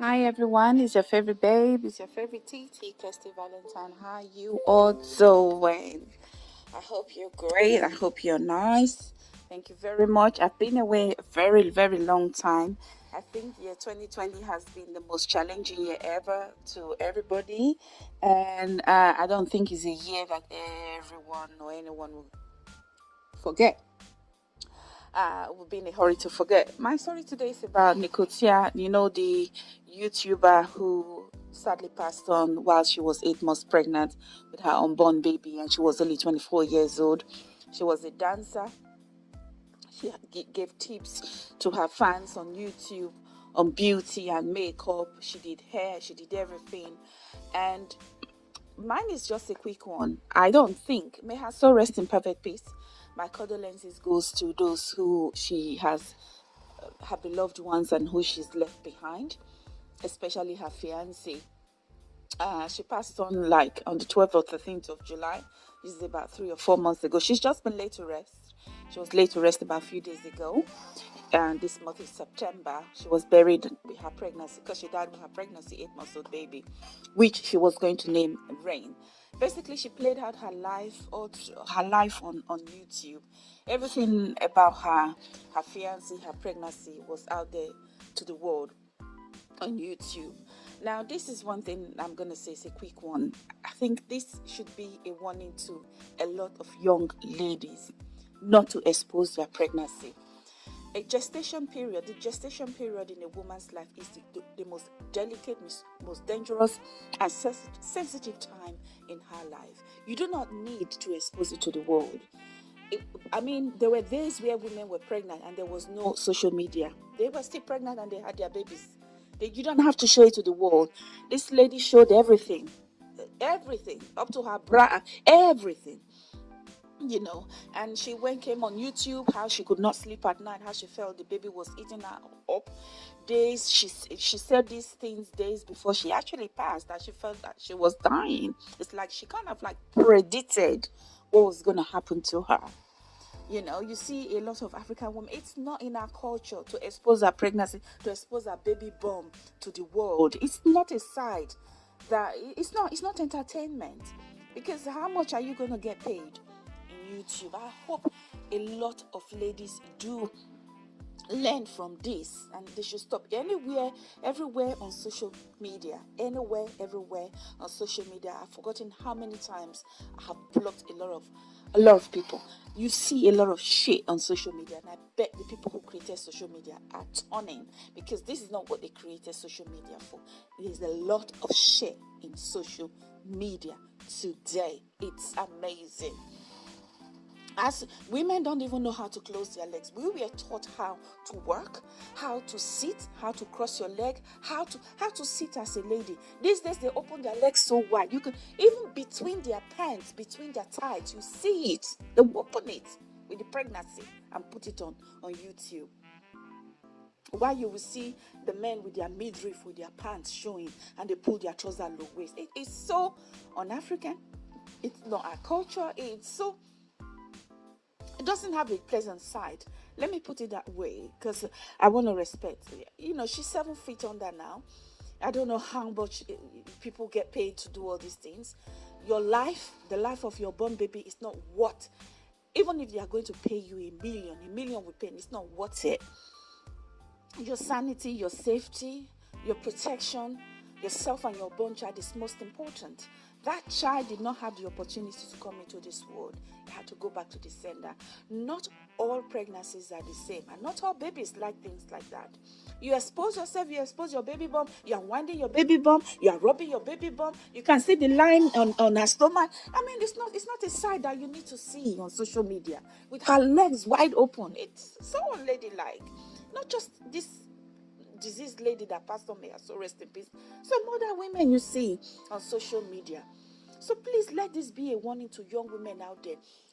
Hi everyone, it's your favorite babe, it's your favorite TT, Kirsty Valentine. How you all doing? I hope you're great. I hope you're nice. Thank you very much. I've been away a very, very long time. I think year 2020 has been the most challenging year ever to everybody, and uh, I don't think it's a year that everyone or anyone will forget uh, will be in a hurry to forget. My story today is about Nicole Thea, you know, the YouTuber who sadly passed on while she was eight months pregnant with her unborn baby, and she was only 24 years old. She was a dancer. She gave tips to her fans on YouTube on beauty and makeup. She did hair, she did everything. And mine is just a quick one. I don't think, may her soul rest in perfect peace my condolences goes to those who she has uh, her beloved ones and who she's left behind especially her fiance uh, she passed on like on the 12th or 13th of july. This is about three or four months ago. She's just been laid to rest. She was laid to rest about a few days ago. And this month is september she was buried with her pregnancy because she died with her pregnancy eight months old baby which she was going to name Reign basically she played out her life or her life on on youtube. Everything about her her fiancé her pregnancy was out there to the world on youtube. Now this is one thing i'm gonna say it's a quick one. I think this should be a warning to a lot of young ladies not to expose their pregnancy a gestation period, the gestation period in a woman's life is the, the, the most delicate, most dangerous, and sensitive time in her life. You do not need to expose it to the world. It, I mean, there were days where women were pregnant and there was no social media. They were still pregnant and they had their babies. They, you don't have to show it to the world. This lady showed everything, everything, up to her bra, everything you know and she went came on youtube how she could not sleep at night how she felt the baby was eating her up. Days she she said these things days before she actually passed that she felt that she was dying. It's like she kind of like predicted what was going to happen to her. You know you see a lot of african women it's not in our culture to expose our pregnancy to expose our baby bomb to the world. It's not a side that it's not it's not entertainment. Because how much are you going to get paid YouTube. I hope a lot of ladies do learn from this and they should stop. Anywhere everywhere on social media. Anywhere everywhere on social media. I've forgotten how many times i have blocked a lot of a lot of people. You see a lot of shit on social media and i bet the people who created social media are turning because this is not what they created social media for. There's a lot of shit in social media today. It's amazing as women don't even know how to close their legs we were taught how to work how to sit how to cross your leg how to how to sit as a lady. These days they open their legs so wide. You can even between their pants between their tights you see it. They open it with the pregnancy and put it on on youtube. Why you will see the men with their midriff with their pants showing and they pull their trousers low waist. It is so un-african. It's not our culture. It's so it doesn't have a pleasant side. Let me put it that way because I want to respect. You know, she's seven feet under now. I don't know how much eh, people get paid to do all these things. Your life, the life of your born baby, is not what. Even if they are going to pay you a million, a million we pay, it's not worth it. Your sanity, your safety, your protection, yourself and your born child is most important. That child did not have the opportunity to come into this world. He had to go back to the sender. Not all pregnancies are the same, and not all babies like things like that. You expose yourself, you expose your baby bump, you are winding your baby bump, you are rubbing your baby bump, you can see the line on, on her stomach. I mean, it's not it's not a side that you need to see on social media with her legs wide open. It's so unladylike. Not just this diseased lady that passed on may so rest in peace. Some other women you see on social media. So please let this be a warning to young women out there.